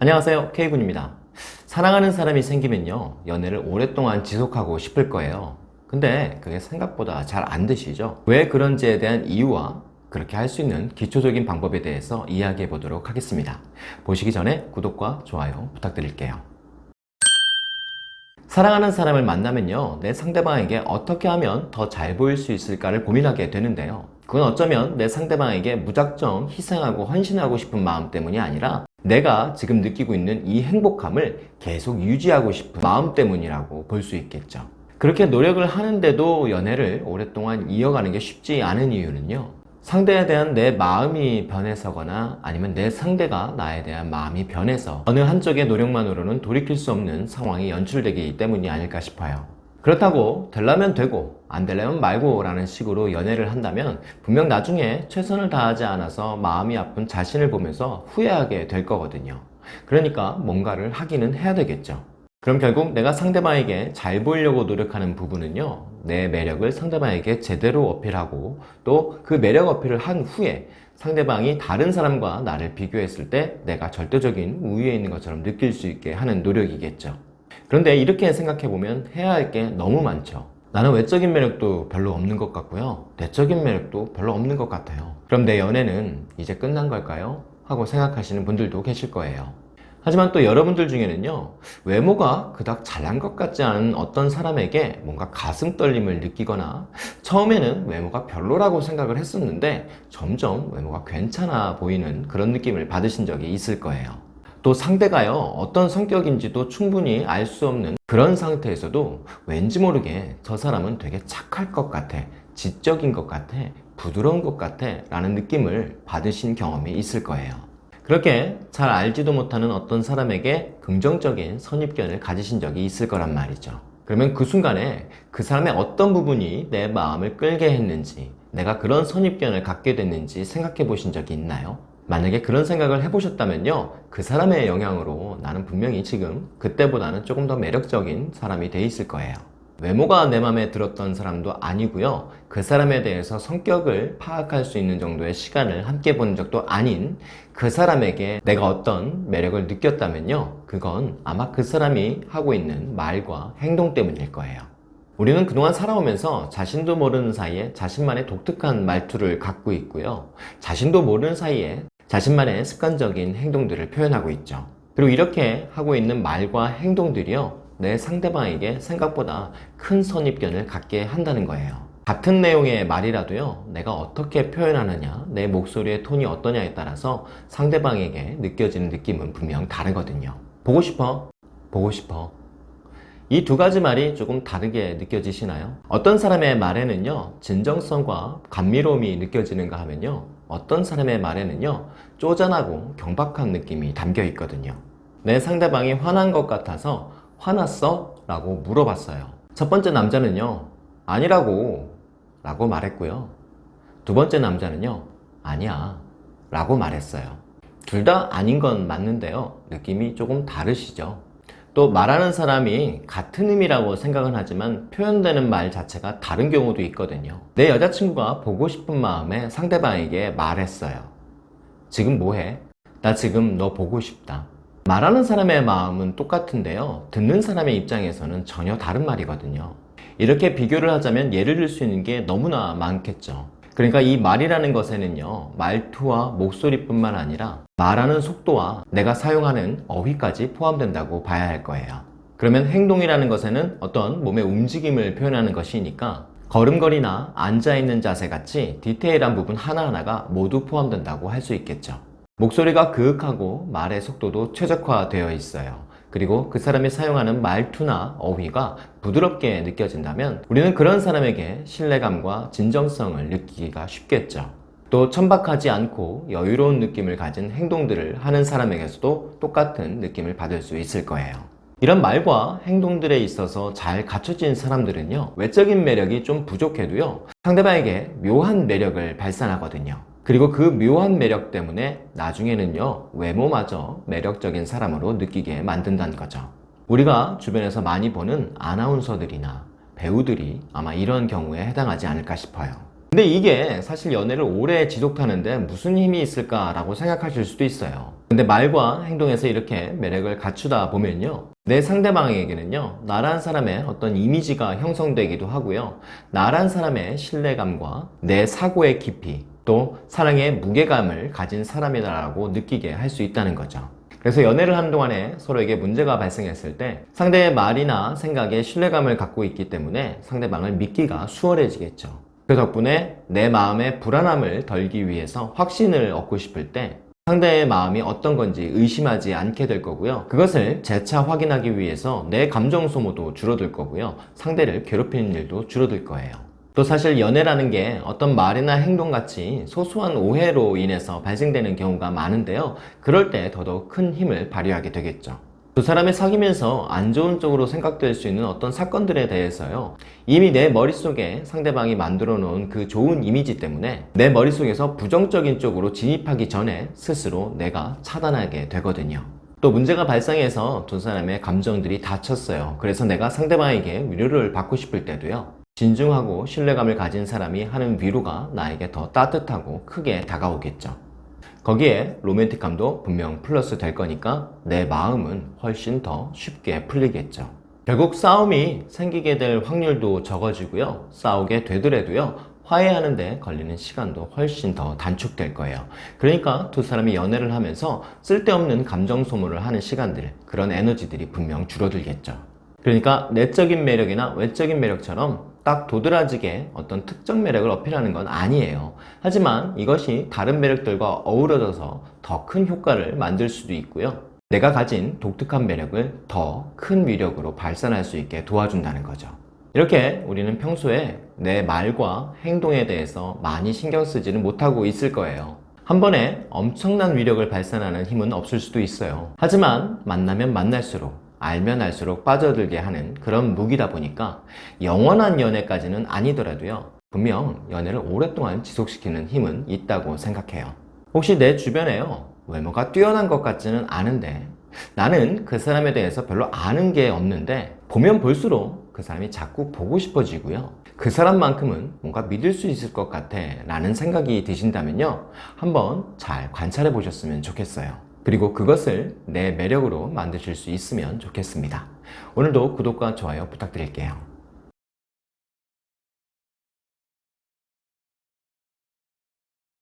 안녕하세요. K군입니다. 사랑하는 사람이 생기면요 연애를 오랫동안 지속하고 싶을 거예요. 근데 그게 생각보다 잘 안 되시죠? 왜 그런지에 대한 이유와 그렇게 할 수 있는 기초적인 방법에 대해서 이야기해 보도록 하겠습니다. 보시기 전에 구독과 좋아요 부탁드릴게요. 사랑하는 사람을 만나면요 내 상대방에게 어떻게 하면 더 잘 보일 수 있을까를 고민하게 되는데요 그건 어쩌면 내 상대방에게 무작정 희생하고 헌신하고 싶은 마음 때문이 아니라 내가 지금 느끼고 있는 이 행복감을 계속 유지하고 싶은 마음 때문이라고 볼 수 있겠죠. 그렇게 노력을 하는데도 연애를 오랫동안 이어가는 게 쉽지 않은 이유는요. 상대에 대한 내 마음이 변해서거나 아니면 내 상대가 나에 대한 마음이 변해서 어느 한쪽의 노력만으로는 돌이킬 수 없는 상황이 연출되기 때문이 아닐까 싶어요 그렇다고 되려면 되고 안 되려면 말고 라는 식으로 연애를 한다면 분명 나중에 최선을 다하지 않아서 마음이 아픈 자신을 보면서 후회하게 될 거거든요. 그러니까 뭔가를 하기는 해야 되겠죠. 그럼 결국 내가 상대방에게 잘 보이려고 노력하는 부분은요 내 매력을 상대방에게 제대로 어필하고 또 그 매력 어필을 한 후에 상대방이 다른 사람과 나를 비교했을 때 내가 절대적인 우위에 있는 것처럼 느낄 수 있게 하는 노력이겠죠 그런데 이렇게 생각해보면 해야 할 게 너무 많죠. 나는 외적인 매력도 별로 없는 것 같고요. 내적인 매력도 별로 없는 것 같아요. 그럼 내 연애는 이제 끝난 걸까요? 하고 생각하시는 분들도 계실 거예요. 하지만 또 여러분들 중에는요 외모가 그닥 잘난 것 같지 않은 어떤 사람에게 뭔가 가슴 떨림을 느끼거나 처음에는 외모가 별로라고 생각을 했었는데 점점 외모가 괜찮아 보이는 그런 느낌을 받으신 적이 있을 거예요 또 상대가요 어떤 성격인지도 충분히 알 수 없는 그런 상태에서도 왠지 모르게 저 사람은 되게 착할 것 같아 지적인 것 같아 부드러운 것 같아 라는 느낌을 받으신 경험이 있을 거예요 그렇게 잘 알지도 못하는 어떤 사람에게 긍정적인 선입견을 가지신 적이 있을 거란 말이죠 그러면 그 순간에 그 사람의 어떤 부분이 내 마음을 끌게 했는지 내가 그런 선입견을 갖게 됐는지 생각해 보신 적이 있나요? 만약에 그런 생각을 해보셨다면요 그 사람의 영향으로 나는 분명히 지금 그때보다는 조금 더 매력적인 사람이 돼 있을 거예요. 외모가 내 맘에 들었던 사람도 아니고요 그 사람에 대해서 성격을 파악할 수 있는 정도의 시간을 함께 본 적도 아닌 그 사람에게 내가 어떤 매력을 느꼈다면요 그건 아마 그 사람이 하고 있는 말과 행동 때문일 거예요. 우리는 그동안 살아오면서 자신도 모르는 사이에 자신만의 독특한 말투를 갖고 있고요 자신도 모르는 사이에 자신만의 습관적인 행동들을 표현하고 있죠. 그리고 이렇게 하고 있는 말과 행동들이요 내 상대방에게 생각보다 큰 선입견을 갖게 한다는 거예요. 같은 내용의 말이라도요 내가 어떻게 표현하느냐 내 목소리의 톤이 어떠냐에 따라서 상대방에게 느껴지는 느낌은 분명 다르거든요. 보고 싶어? 보고 싶어. 이 두 가지 말이 조금 다르게 느껴지시나요? 어떤 사람의 말에는요 진정성과 감미로움이 느껴지는가 하면요 어떤 사람의 말에는요 쪼잔하고 경박한 느낌이 담겨 있거든요. 내 상대방이 화난 것 같아서 화났어? 라고 물어봤어요. 첫 번째 남자는요 아니라고 라고 말했고요. 두 번째 남자는요 아니야 라고 말했어요. 둘 다 아닌 건 맞는데요. 느낌이 조금 다르시죠 또 말하는 사람이 같은 의미라고 생각은 하지만 표현되는 말 자체가 다른 경우도 있거든요. 내 여자친구가 보고 싶은 마음에 상대방에게 말했어요 지금 뭐해? 나 지금 너 보고 싶다. 말하는 사람의 마음은 똑같은데요. 듣는 사람의 입장에서는 전혀 다른 말이거든요. 이렇게 비교를 하자면 예를 들 수 있는 게 너무나 많겠죠 그러니까 이 말이라는 것에는요 말투와 목소리뿐만 아니라 말하는 속도와 내가 사용하는 어휘까지 포함된다고 봐야 할 거예요. 그러면 행동이라는 것에는 어떤 몸의 움직임을 표현하는 것이니까 걸음걸이나 앉아있는 자세 같이 디테일한 부분 하나하나가 모두 포함된다고 할 수 있겠죠. 목소리가 그윽하고 말의 속도도 최적화되어 있어요 그리고 그 사람이 사용하는 말투나 어휘가 부드럽게 느껴진다면 우리는 그런 사람에게 신뢰감과 진정성을 느끼기가 쉽겠죠. 또 천박하지 않고 여유로운 느낌을 가진 행동들을 하는 사람에게서도 똑같은 느낌을 받을 수 있을 거예요. 이런 말과 행동들에 있어서 잘 갖춰진 사람들은요 외적인 매력이 좀 부족해도요 상대방에게 묘한 매력을 발산하거든요 그리고 그 묘한 매력 때문에 나중에는요 외모마저 매력적인 사람으로 느끼게 만든다는 거죠 우리가 주변에서 많이 보는 아나운서들이나 배우들이 아마 이런 경우에 해당하지 않을까 싶어요 근데 이게 사실 연애를 오래 지속하는데 무슨 힘이 있을까라고 생각하실 수도 있어요. 근데 말과 행동에서 이렇게 매력을 갖추다 보면요. 내 상대방에게는요, 나란 사람의 어떤 이미지가 형성되기도 하고요. 나란 사람의 신뢰감과 내 사고의 깊이, 또 사랑의 무게감을 가진 사람이다라고 느끼게 할 수 있다는 거죠. 그래서 연애를 하는 동안에 서로에게 문제가 발생했을 때 상대의 말이나 생각에 신뢰감을 갖고 있기 때문에 상대방을 믿기가 수월해지겠죠. 그 덕분에 내 마음의 불안함을 덜기 위해서 확신을 얻고 싶을 때 상대의 마음이 어떤 건지 의심하지 않게 될 거고요. 그것을 재차 확인하기 위해서 내 감정 소모도 줄어들 거고요. 상대를 괴롭히는 일도 줄어들 거예요. 또 사실 연애라는 게 어떤 말이나 행동 같이 소소한 오해로 인해서 발생되는 경우가 많은데요. 그럴 때 더더욱 큰 힘을 발휘하게 되겠죠. 두 사람이 사귀면서 안 좋은 쪽으로 생각될 수 있는 어떤 사건들에 대해서요. 이미 내 머릿속에 상대방이 만들어 놓은 그 좋은 이미지 때문에 내 머릿속에서 부정적인 쪽으로 진입하기 전에 스스로 내가 차단하게 되거든요. 또 문제가 발생해서 두 사람의 감정들이 다쳤어요. 그래서 내가 상대방에게 위로를 받고 싶을 때도요. 진중하고 신뢰감을 가진 사람이 하는 위로가 나에게 더 따뜻하고 크게 다가오겠죠. 거기에 로맨틱함도 분명 플러스 될 거니까 내 마음은 훨씬 더 쉽게 풀리겠죠. 결국 싸움이 생기게 될 확률도 적어지고요. 싸우게 되더라도요. 화해하는 데 걸리는 시간도 훨씬 더 단축될 거예요. 그러니까 두 사람이 연애를 하면서 쓸데없는 감정 소모를 하는 시간들, 그런 에너지들이 분명 줄어들겠죠. 그러니까 내적인 매력이나 외적인 매력처럼 딱 도드라지게 어떤 특정 매력을 어필하는 건 아니에요. 하지만 이것이 다른 매력들과 어우러져서 더 큰 효과를 만들 수도 있고요. 내가 가진 독특한 매력을 더 큰 위력으로 발산할 수 있게 도와준다는 거죠. 이렇게 우리는 평소에 내 말과 행동에 대해서 많이 신경 쓰지는 못하고 있을 거예요. 한 번에 엄청난 위력을 발산하는 힘은 없을 수도 있어요. 하지만 만나면 만날수록 알면 알수록 빠져들게 하는 그런 무기다 보니까 영원한 연애까지는 아니더라도요. 분명 연애를 오랫동안 지속시키는 힘은 있다고 생각해요. 혹시 내 주변에요. 외모가 뛰어난 것 같지는 않은데 나는 그 사람에 대해서 별로 아는 게 없는데 보면 볼수록 그 사람이 자꾸 보고 싶어지고요. 그 사람만큼은 뭔가 믿을 수 있을 것 같아 라는 생각이 드신다면요. 한번 잘 관찰해 보셨으면 좋겠어요. 그리고 그것을 내 매력으로 만드실 수 있으면 좋겠습니다. 오늘도 구독과 좋아요 부탁드릴게요.